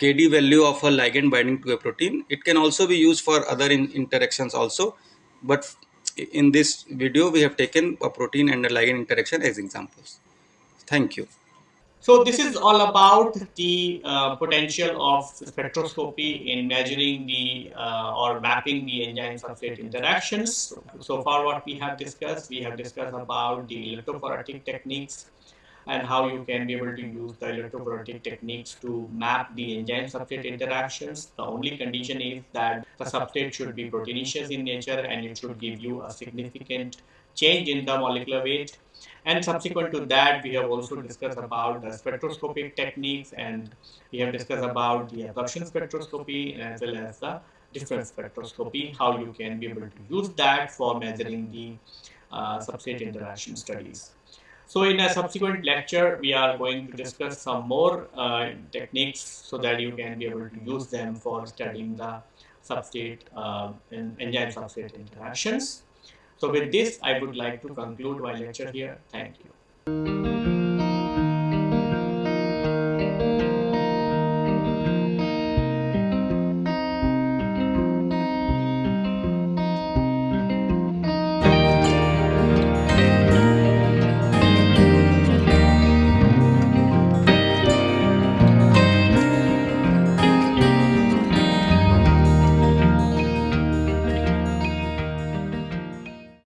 kd value of a ligand binding to a protein. It can also be used for other in interactions also but in this video we have taken a protein and a ligand interaction as examples thank you so this is all about the uh, potential of spectroscopy in measuring the uh, or mapping the enzyme substrate interactions. So far what we have discussed, we have discussed about the electrophoretic techniques and how you can be able to use the electrophoretic techniques to map the enzyme substrate interactions. The only condition is that the substrate should be proteinaceous in nature and it should give you a significant change in the molecular weight. And subsequent to that, we have also discussed about the spectroscopic techniques and we have discussed about the absorption spectroscopy as well as the difference spectroscopy, how you can be able to use that for measuring the uh, substrate interaction studies. So in a subsequent lecture, we are going to discuss some more uh, techniques so that you can be able to use them for studying the substrate uh, enzyme substrate interactions. So with this, I would like to conclude my lecture here. Thank you.